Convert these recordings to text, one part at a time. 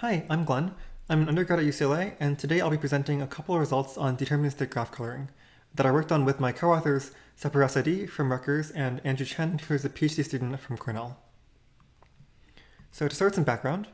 Hi, I'm Glenn. I'm an undergrad at UCLA, and today I'll be presenting a couple of results on deterministic graph coloring that I worked on with my co-authors Sepehr Assadi from Rutgers and Andrew Chen, who is a PhD student from Cornell. So to start some background,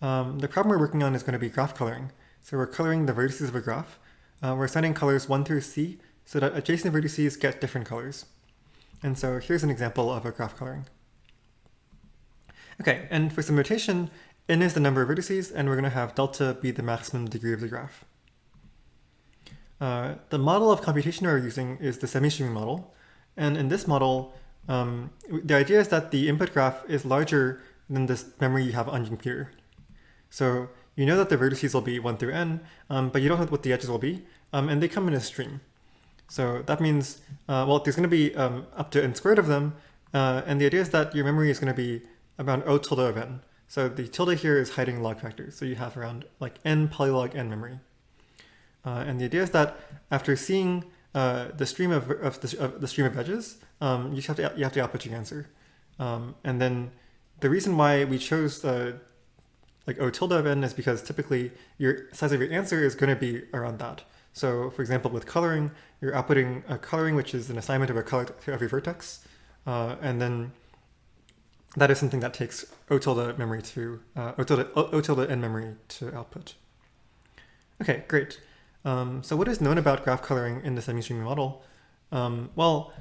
um, the problem we're working on is going to be graph coloring. So we're coloring the vertices of a graph. Uh, we're assigning colors 1 through C so that adjacent vertices get different colors. And so here's an example of a graph coloring. Okay, and for some notation, n is the number of vertices, and we're going to have delta be the maximum degree of the graph. Uh, the model of computation we're using is the semi-streaming model. And in this model, um, the idea is that the input graph is larger than this memory you have on your computer. So you know that the vertices will be 1 through n, um, but you don't know what the edges will be, um, and they come in a stream. So that means, uh, well, there's going to be um, up to n squared of them, uh, and the idea is that your memory is going to be around O tilde of n. So the tilde here is hiding log factors. So you have around like n polylog n memory. Uh, and the idea is that after seeing uh, the stream of, of, the, of, the, stream of edges, um, you have to you have to output your answer. Um, and then the reason why we chose uh, like O tilde of n is because typically your size of your answer is going to be around that. So for example, with coloring, you're outputting a coloring, which is an assignment of a color to every vertex. Uh, and then that is something that takes O tilde memory to, uh, O, tilde, o, tilde n memory to output. Okay, great. Um, so what is known about graph coloring in the semi-streaming model? Um, well,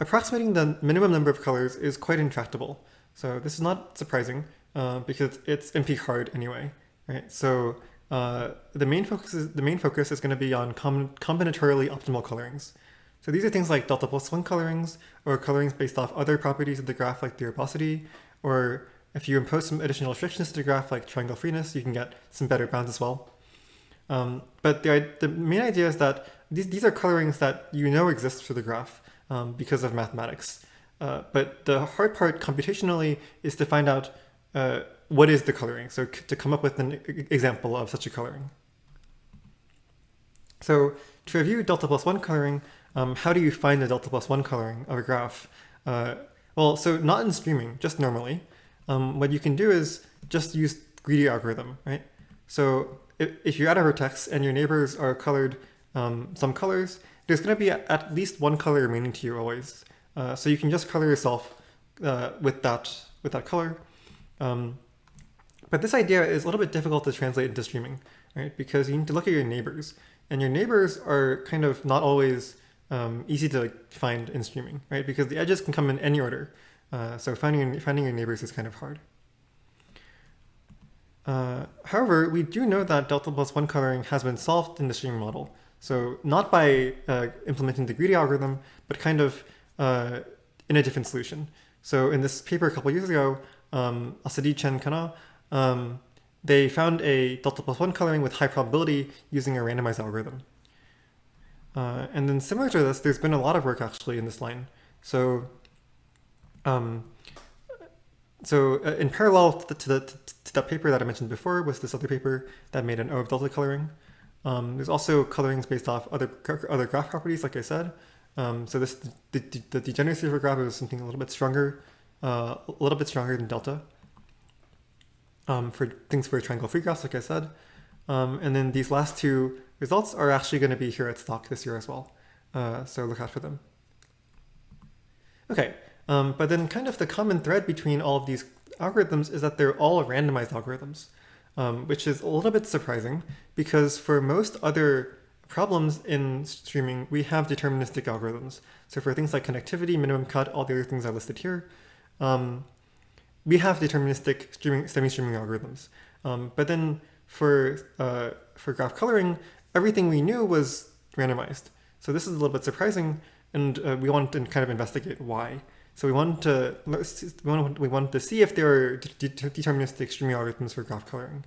approximating the minimum number of colors is quite intractable. So this is not surprising uh, because it's NP hard anyway, right? So uh, the main focus is the main focus is going to be on com combinatorially optimal colorings. So these are things like delta plus one colorings or colorings based off other properties of the graph like the arboricity, or if you impose some additional restrictions to the graph like triangle freeness, you can get some better bounds as well. Um, but the, the main idea is that these, these are colorings that you know exist for the graph um, because of mathematics. Uh, but the hard part computationally is to find out uh, what is the coloring, so to come up with an example of such a coloring. So to review delta plus one coloring, um, how do you find the delta plus one coloring of a graph? Uh, well, so not in streaming, just normally. Um, what you can do is just use greedy algorithm, right? So if, if you're at a vertex and your neighbors are colored um, some colors, there's going to be at least one color remaining to you always. Uh, so you can just color yourself uh, with that with that color. Um, but this idea is a little bit difficult to translate into streaming, right? Because you need to look at your neighbors, and your neighbors are kind of not always um, easy to find in streaming, right? Because the edges can come in any order. Uh, so finding, finding your neighbors is kind of hard. Uh, however, we do know that delta plus one coloring has been solved in the streaming model. So not by uh, implementing the greedy algorithm, but kind of uh, in a different solution. So in this paper a couple years ago, um, Assadi Chen Khanna, um, they found a delta plus one coloring with high probability using a randomized algorithm. Uh, and then similar to this, there's been a lot of work actually in this line. So, um, so uh, in parallel to, the, to, the, to, that paper that I mentioned before was this other paper that made an O of delta coloring. Um, there's also colorings based off other other graph properties, like I said. Um, so this the, the, the, degeneracy of a graph is something a little bit stronger, uh, a little bit stronger than delta. Um, for things for triangle free graphs, like I said. Um, and then these last two results are actually going to be here at STOC this year as well. Uh, so look out for them. Okay, um, but then kind of the common thread between all of these algorithms is that they're all randomized algorithms, um, which is a little bit surprising because for most other problems in streaming, we have deterministic algorithms. So for things like connectivity, minimum cut, all the other things I listed here, um, we have deterministic streaming, semi-streaming algorithms. Um, but then for, uh, for graph coloring, everything we knew was randomized. So this is a little bit surprising, and uh, we want to kind of investigate why. So we want to we want we want to see if there are de deterministic streaming algorithms for graph coloring.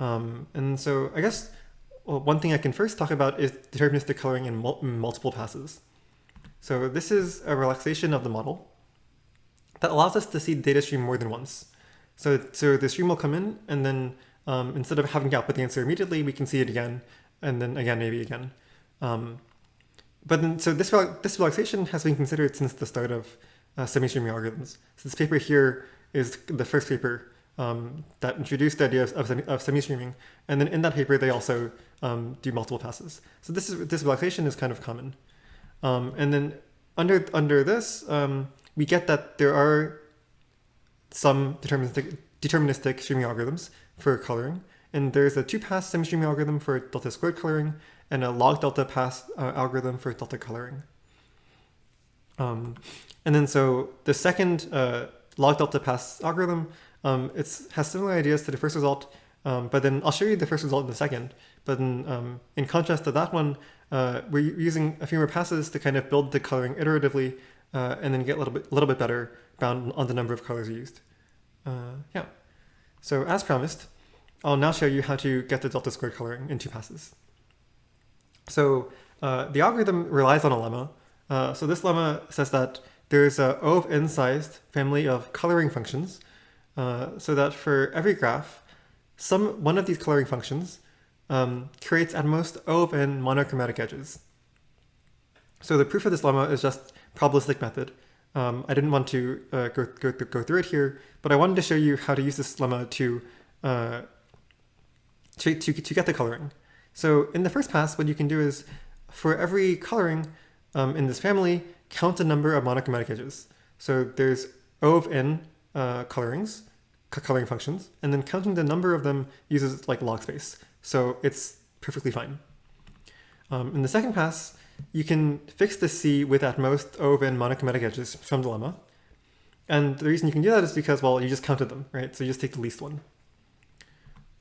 Um, and so I guess well, one thing I can first talk about is deterministic coloring in mul multiple passes. So this is a relaxation of the model that allows us to see the data stream more than once. So, so the stream will come in and then um, instead of having to output the answer immediately, we can see it again, and then again, maybe again. Um, but then, so this, this relaxation has been considered since the start of uh, semi-streaming algorithms. So this paper here is the first paper um, that introduced the idea of, of, semi, of semi-streaming. And then in that paper, they also um, do multiple passes. So this is this relaxation is kind of common. Um, and then under under this, um, we get that there are some deterministic deterministic streaming algorithms for coloring. And there's a two-pass semi-streaming algorithm for delta squared coloring and a log delta pass uh, algorithm for delta coloring. Um, and then so the second uh, log delta pass algorithm, um, it has similar ideas to the first result, um, but then I'll show you the first result in a second. But in, um, in contrast to that one, uh, we're using a few more passes to kind of build the coloring iteratively uh, and then get a little bit, little bit better bound on the number of colors used. Uh, yeah. So as promised, I'll now show you how to get the delta squared coloring in two passes. So uh, the algorithm relies on a lemma. Uh, so this lemma says that there's a O of n sized family of coloring functions, uh, so that for every graph, some one of these coloring functions um, creates at most O of n monochromatic edges. So the proof of this lemma is just probabilistic method. Um, I didn't want to uh, go, go, go, through it here, but I wanted to show you how to use this lemma to, uh, to, to, to, get the coloring. So in the first pass, what you can do is for every coloring um, in this family, count the number of monochromatic edges. So there's O of n uh, colorings, coloring functions, and then counting the number of them uses like log space. So it's perfectly fine. Um, in the second pass, you can fix the C with at most O of n monochromatic edges from the lemma. And the reason you can do that is because, well, you just counted them, right? So you just take the least one.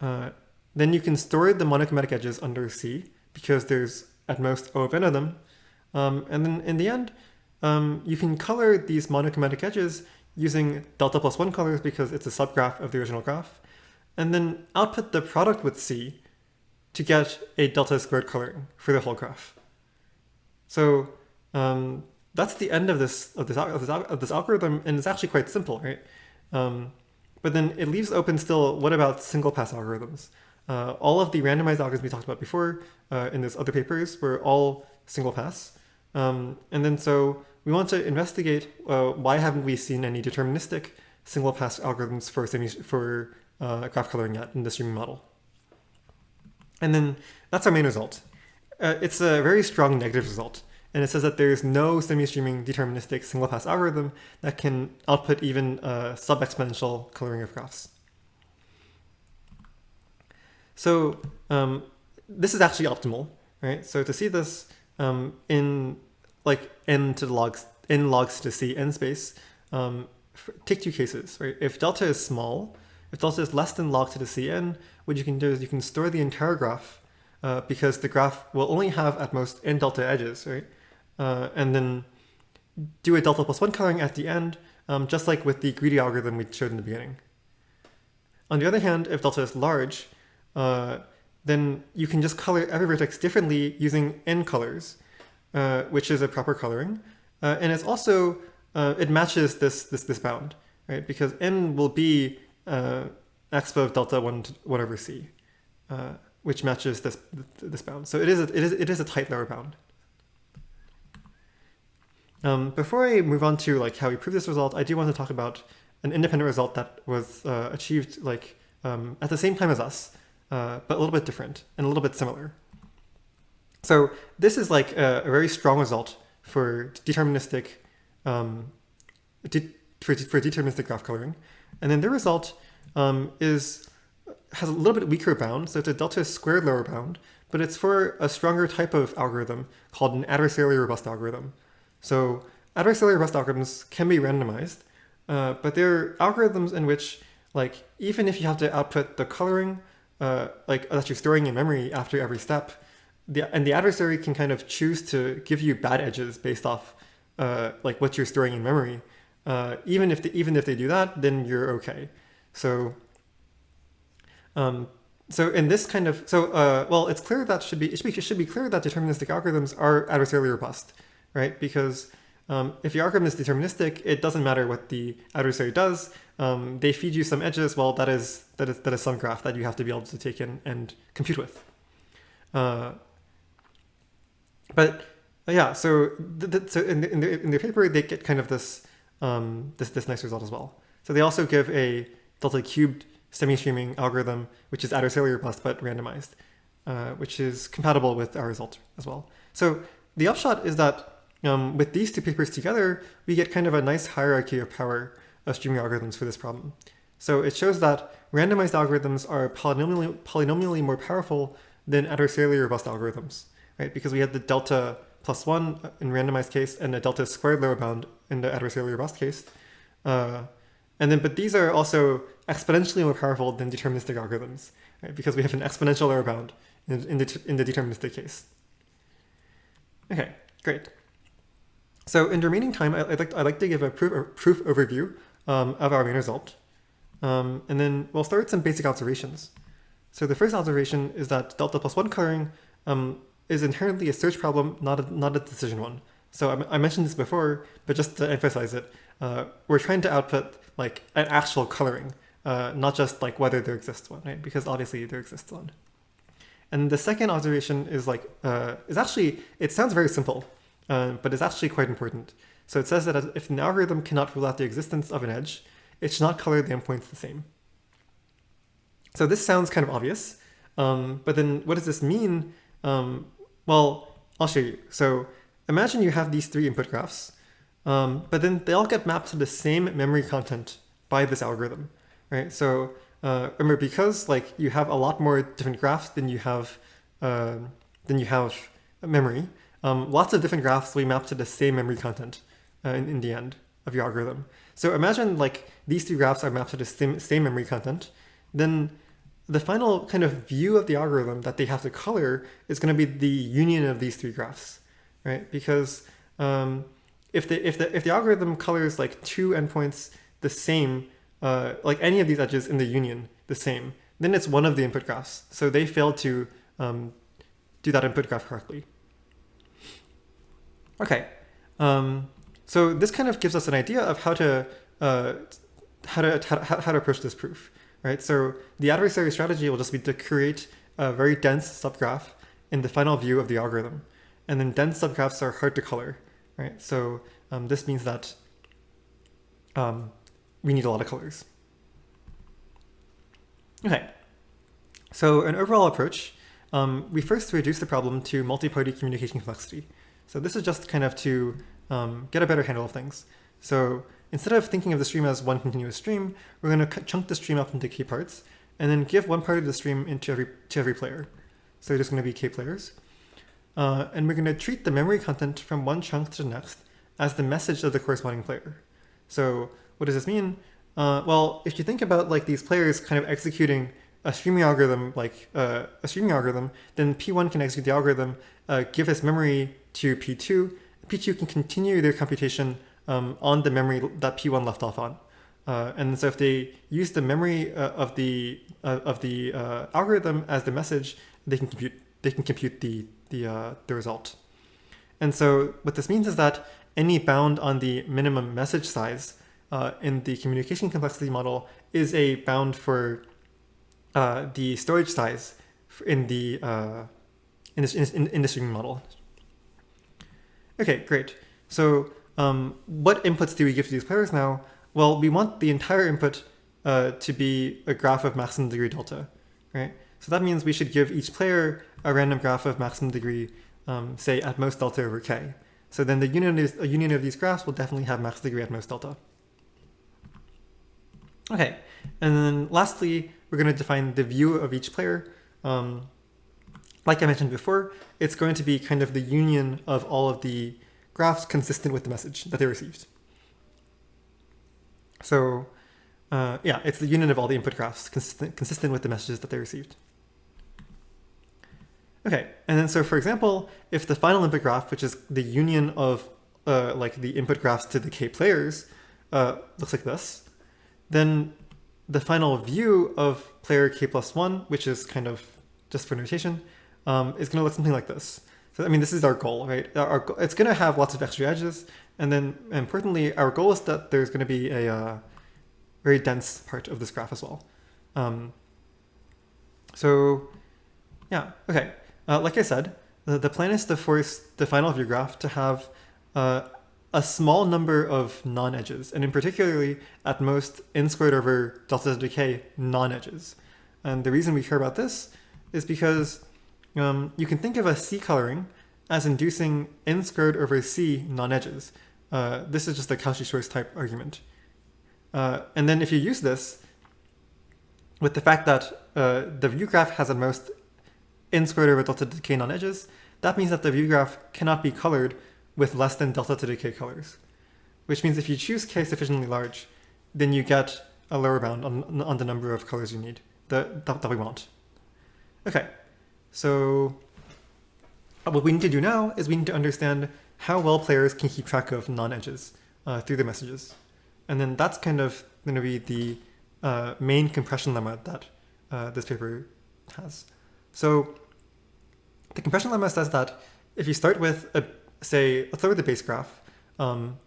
Uh, then you can store the monochromatic edges under C because there's at most O of n of them. Um, and then in the end, um, you can color these monochromatic edges using delta plus one colors because it's a subgraph of the original graph. And then output the product with C to get a delta squared coloring for the whole graph. So um, that's the end of this of this of this, of this algorithm, and it's actually quite simple, right? Um, but then it leaves open still. What about single pass algorithms? Uh, all of the randomized algorithms we talked about before uh, in those other papers were all single pass, um, and then so we want to investigate uh, why haven't we seen any deterministic single pass algorithms for semi for uh, graph coloring yet in the streaming model. And then that's our main result uh, it's a very strong negative result. And it says that there's no semi-streaming deterministic single-pass algorithm that can output even a sub-exponential coloring of graphs. So um, this is actually optimal, right? So to see this um, in like n to the logs, n logs to c n space, um, take two cases, right? If delta is small, if delta is less than log to the cn, what you can do is you can store the entire graph uh, because the graph will only have at most n delta edges, right? Uh, and then do a delta plus one coloring at the end, um, just like with the greedy algorithm we showed in the beginning. On the other hand, if delta is large, uh, then you can just color every vertex differently using n colors, uh, which is a proper coloring. Uh, and it's also, uh, it matches this, this, this bound, right? Because n will be uh, expo of delta 1, to 1 over c which matches this this bound. So it is a, it is it is a tight lower bound. Um, before I move on to like how we prove this result, I do want to talk about an independent result that was uh, achieved like um, at the same time as us, uh, but a little bit different and a little bit similar. So this is like a, a very strong result for deterministic um, de for, for deterministic graph coloring, and then the result um, is has a little bit weaker bound, so it's a delta squared lower bound, but it's for a stronger type of algorithm called an adversarially robust algorithm. So adversarially robust algorithms can be randomized, uh, but they're algorithms in which, like, even if you have to output the coloring, uh, like that you're storing in memory after every step, the, and the adversary can kind of choose to give you bad edges based off uh, like what you're storing in memory. Uh, even if they, even if they do that, then you're okay. So um, so in this kind of, so, uh, well, it's clear that should be, it should be, it should be clear that deterministic algorithms are adversarially robust, right? Because um, if your algorithm is deterministic, it doesn't matter what the adversary does. Um, they feed you some edges. Well, that is, that is, that is some graph that you have to be able to take in and compute with. Uh, but uh, yeah, so, so in the, in, the, in the paper, they get kind of this, um, this, this nice result as well. So they also give a delta cubed semi-streaming algorithm, which is adversarial robust but randomized, uh, which is compatible with our result as well. So the upshot is that um, with these two papers together, we get kind of a nice hierarchy of power of streaming algorithms for this problem. So it shows that randomized algorithms are polynomially, polynomially more powerful than adversarially robust algorithms, right? Because we had the delta plus one in randomized case and a delta squared lower bound in the adversarially robust case. Uh, and then, but these are also exponentially more powerful than deterministic algorithms, right? Because we have an exponential lower bound in, in, the, in the deterministic case. Okay, great. So in the remaining time, I'd like, I'd like to give a proof, a proof overview um, of our main result. Um, and then we'll start with some basic observations. So the first observation is that delta plus one coloring um, is inherently a search problem, not a, not a decision one. So I, I mentioned this before, but just to emphasize it, uh, we're trying to output like an actual coloring, uh, not just like whether there exists one, right? Because obviously there exists one. And the second observation is like, uh, is actually, it sounds very simple, uh, but it's actually quite important. So it says that if an algorithm cannot rule out the existence of an edge, it should not color the endpoints the same. So this sounds kind of obvious, um, but then what does this mean? Um, well, I'll show you. So imagine you have these three input graphs, um, but then they all get mapped to the same memory content by this algorithm, right? So uh, remember, because like you have a lot more different graphs than you have uh, than you have memory, um, lots of different graphs will be mapped to the same memory content uh, in, in the end of your algorithm. So imagine like these two graphs are mapped to the same, same memory content, then the final kind of view of the algorithm that they have to color is going to be the union of these three graphs, right? Because um, if the if the if the algorithm colors like two endpoints the same, uh, like any of these edges in the union the same, then it's one of the input graphs. So they failed to um, do that input graph correctly. Okay, um, so this kind of gives us an idea of how to uh, how to how, how to approach this proof, right? So the adversary strategy will just be to create a very dense subgraph in the final view of the algorithm, and then dense subgraphs are hard to color right? So um, this means that um, we need a lot of colors. Okay, so an overall approach, um, we first reduce the problem to multi-party communication complexity. So this is just kind of to um, get a better handle of things. So instead of thinking of the stream as one continuous stream, we're going to chunk the stream up into k parts and then give one part of the stream into every to every player. So there's going to be k players. Uh, and we're going to treat the memory content from one chunk to the next as the message of the corresponding player. So what does this mean? Uh, well, if you think about like these players kind of executing a streaming algorithm, like uh, a streaming algorithm, then P1 can execute the algorithm, uh, give its memory to P2. P2 can continue their computation um, on the memory that P1 left off on. Uh, and so if they use the memory uh, of the of the algorithm as the message, they can compute they can compute the the, uh, the result. And so what this means is that any bound on the minimum message size uh, in the communication complexity model is a bound for uh, the storage size in the uh, in this in, in the model. Okay, great. So um, what inputs do we give to these players now? Well, we want the entire input uh, to be a graph of maximum degree delta, right? So that means we should give each player a random graph of maximum degree, um, say at most delta over k. So then the union, is, a union of these graphs will definitely have max degree at most delta. Okay, and then lastly, we're going to define the view of each player. Um, like I mentioned before, it's going to be kind of the union of all of the graphs consistent with the message that they received. So uh, yeah, it's the union of all the input graphs consistent, consistent with the messages that they received. Okay, and then so for example, if the final input graph, which is the union of uh, like the input graphs to the k players, uh, looks like this, then the final view of player k plus one, which is kind of just for notation, um, is going to look something like this. So I mean, this is our goal, right? Our, it's going to have lots of extra edges, and then importantly, our goal is that there's going to be a uh, very dense part of this graph as well. Um, so yeah, okay. Uh, like I said, the, the plan is to force the final of your graph to have uh, a small number of non-edges, and in particularly, at most, n squared over delta z decay non-edges. And the reason we care about this is because um, you can think of a C coloring as inducing n squared over C non-edges. Uh, this is just a Cauchy-Schwarz type argument. Uh, and then if you use this with the fact that uh, the view graph has at most n squared over delta to decay non-edges, that means that the view graph cannot be colored with less than delta to decay colors, which means if you choose k sufficiently large, then you get a lower bound on, on the number of colors you need that, that, that we want. Okay, so what we need to do now is we need to understand how well players can keep track of non-edges uh, through the messages. And then that's kind of going to be the uh, main compression lemma that uh, this paper has. So the compression lemma says that if you start with a say let's start with the base graph, um,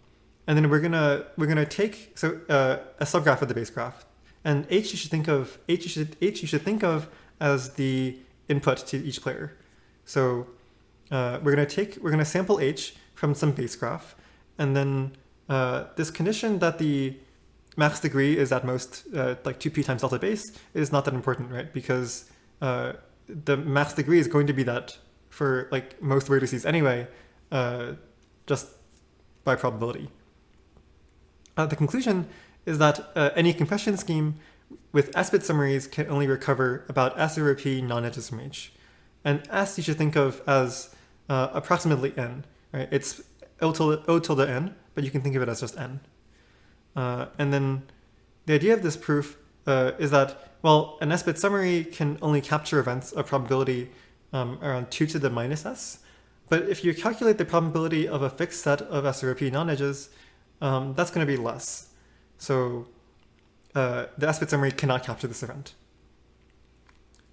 and then we're gonna we're gonna take so uh, a subgraph of the base graph, and h you should think of h you should h you should think of as the input to each player. So uh, we're gonna take we're gonna sample h from some base graph, and then uh, this condition that the max degree is at most uh, like 2p times delta base is not that important, right? Because uh, the max degree is going to be that for like most vertices anyway, uh, just by probability. Uh, the conclusion is that uh, any compression scheme with S-bit summaries can only recover about S over P non-edges H. And S you should think of as uh, approximately N, right? It's O tilde, o tilde N, but you can think of it as just N. Uh, and then the idea of this proof uh, is that, well, an S-bit summary can only capture events of probability um, around 2 to the minus s. But if you calculate the probability of a fixed set of S over non-edges, um, that's going to be less. So uh, the S-bit summary cannot capture this event.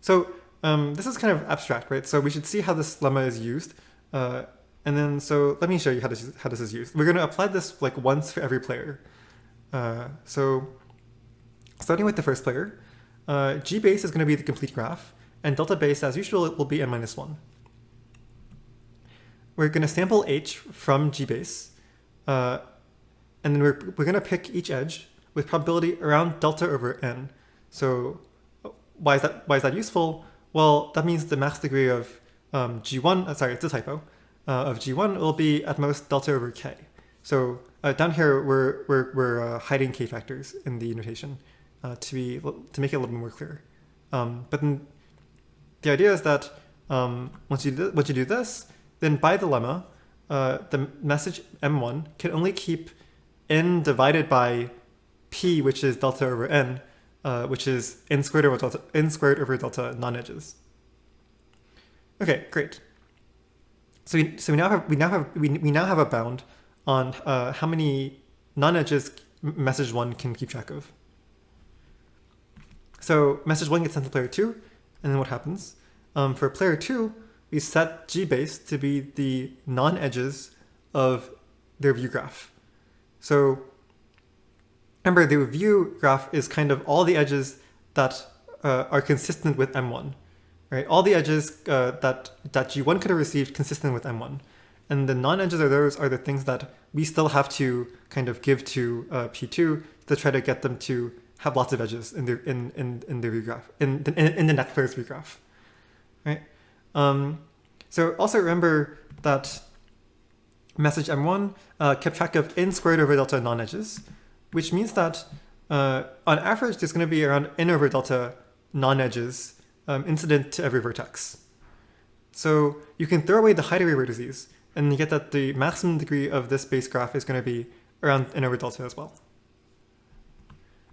So um, this is kind of abstract, right? So we should see how this lemma is used. Uh, and then, so let me show you how this, how this is used. We're going to apply this like once for every player. Uh, so starting with the first player, uh, G base is going to be the complete graph, and delta base, as usual, it will be n minus 1. We're going to sample h from gbase, uh, and then we're, we're going to pick each edge with probability around delta over n. So why is that, why is that useful? Well, that means the max degree of um, g1, uh, sorry, it's a typo, uh, of g1 will be at most delta over k. So uh, down here, we're, we're, we're uh, hiding k factors in the notation uh, to, be, to make it a little bit more clear. Um, but then the idea is that um, once, you do, once you do this, then by the lemma, uh, the message m1 can only keep n divided by p, which is delta over n, uh, which is n squared over delta, n squared over delta non-edges. Okay, great. So we, so we now have we now have we, we now have a bound on uh, how many non-edges message one can keep track of. So message one gets sent to player two, and then what happens? Um, for player two, we set gbase to be the non-edges of their view graph. So remember, the view graph is kind of all the edges that uh, are consistent with M1, right? All the edges uh, that, that G1 could have received consistent with M1. And the non-edges of those are the things that we still have to kind of give to uh, P2 to try to get them to have lots of edges in the in in, in the view graph in, in in the next player's view graph, right? Um, so also remember that message M1 uh, kept track of n squared over delta non-edges, which means that uh, on average there's going to be around n over delta non-edges um, incident to every vertex. So you can throw away the height array vertices and you get that the maximum degree of this base graph is going to be around n over delta as well.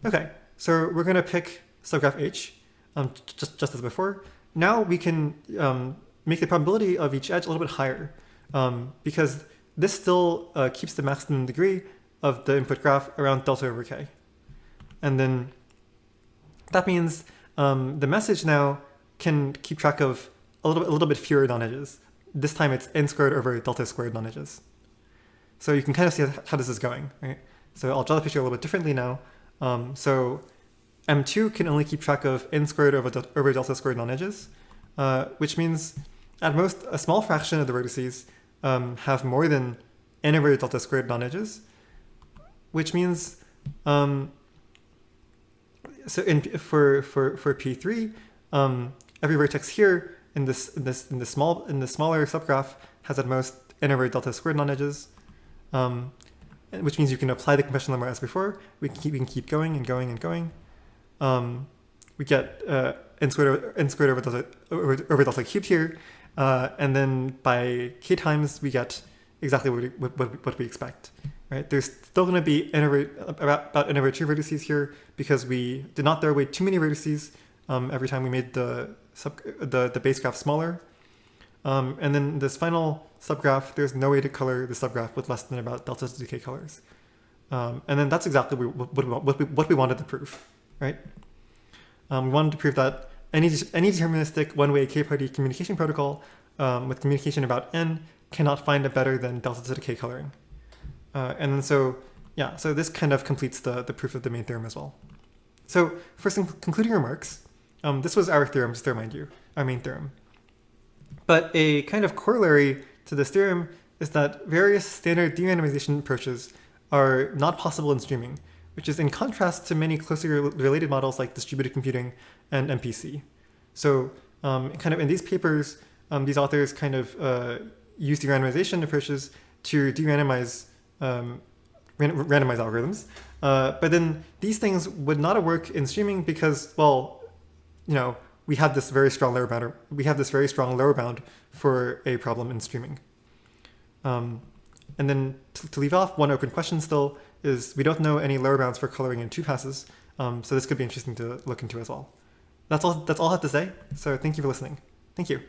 Okay, so we're going to pick subgraph H, um, just, just as before. Now we can um, make the probability of each edge a little bit higher um, because this still uh, keeps the maximum degree of the input graph around delta over k. And then that means um, the message now can keep track of a little, a little bit fewer non-edges. This time it's n squared over delta squared non-edges. So you can kind of see how this is going, right? So I'll draw the picture a little bit differently now. Um, so M2 can only keep track of n squared over, over delta squared non-edges, uh, which means at most a small fraction of the vertices um, have more than n over delta squared non-edges, which means um, so in for for for p3, um, every vertex here in this in this in the small in the smaller subgraph has at most n over delta squared non-edges, um, which means you can apply the compression lemma as before. We can keep we can keep going and going and going. Um, we get uh, n squared n squared over delta over, over delta cubed here, uh, and then by k times we get exactly what we, what, what we expect. Right? There's still going to be n over, about, about n over two vertices here because we did not throw away too many vertices um, every time we made the sub the the base graph smaller. Um, and then this final subgraph, there's no way to color the subgraph with less than about delta to k colors. Um, and then that's exactly what we, what, we, what we wanted to prove, right? Um, we wanted to prove that any, any deterministic one-way k-party communication protocol um, with communication about n cannot find a better than delta to k coloring. Uh, and then so, yeah, so this kind of completes the, the proof of the main theorem as well. So for some concluding remarks, um, this was our theorem, just to remind you, our main theorem. But a kind of corollary to this theorem is that various standard de-randomization approaches are not possible in streaming, which is in contrast to many closely related models like distributed computing and MPC. So um, kind of in these papers, um, these authors kind of uh, use de-randomization approaches to de-randomize um, randomize algorithms. Uh, but then these things would not work in streaming because, well, you know, we have this very strong lower bound. We have this very strong lower bound for a problem in streaming. Um, and then to, to, leave off, one open question still is we don't know any lower bounds for coloring in two passes. Um, so this could be interesting to look into as well. That's all. That's all I have to say. So thank you for listening. Thank you.